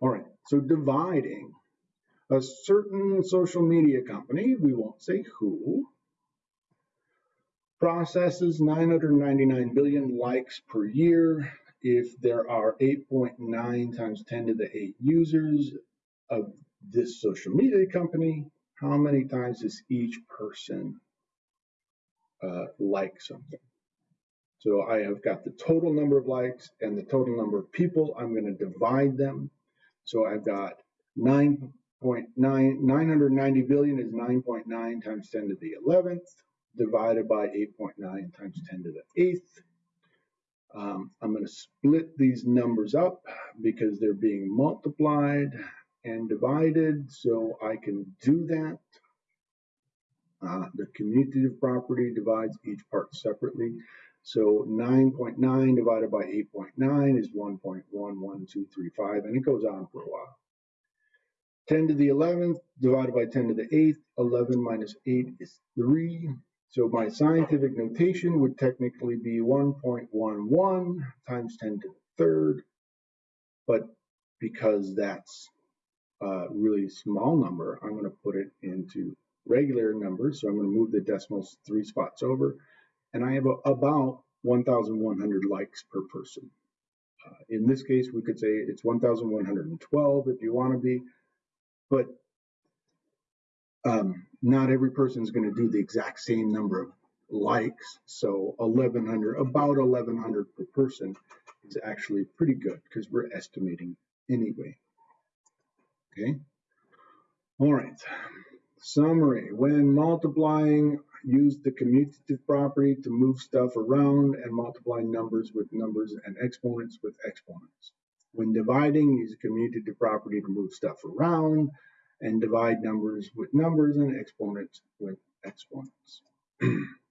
All right, so dividing a certain social media company, we won't say who, processes 999 billion likes per year. If there are 8.9 times 10 to the 8 users of this social media company, how many times does each person uh, like something? So I have got the total number of likes and the total number of people. I'm going to divide them. So I've got 9.9, 990 billion is 9.9 times 10 to the 11th divided by 8.9 times 10 to the 8th. Um, I'm going to split these numbers up because they're being multiplied and divided, so I can do that. Uh, the commutative property divides each part separately. So 9.9 divided by 8.9 is 1.11235, and it goes on for a while. 10 to the 11th divided by 10 to the 8th, 11 minus 8 is 3. So my scientific notation would technically be 1.11 times 10 to the third, but because that's a really small number, I'm going to put it into regular numbers. So I'm going to move the decimals three spots over, and I have a, about 1,100 likes per person. Uh, in this case, we could say it's 1,112 if you want to be, but um, not every person is going to do the exact same number of likes. So 1100, about 1100 per person is actually pretty good because we're estimating anyway. Okay. All right. Summary. When multiplying, use the commutative property to move stuff around and multiply numbers with numbers and exponents with exponents. When dividing, use the commutative property to move stuff around and divide numbers with numbers and exponents with exponents.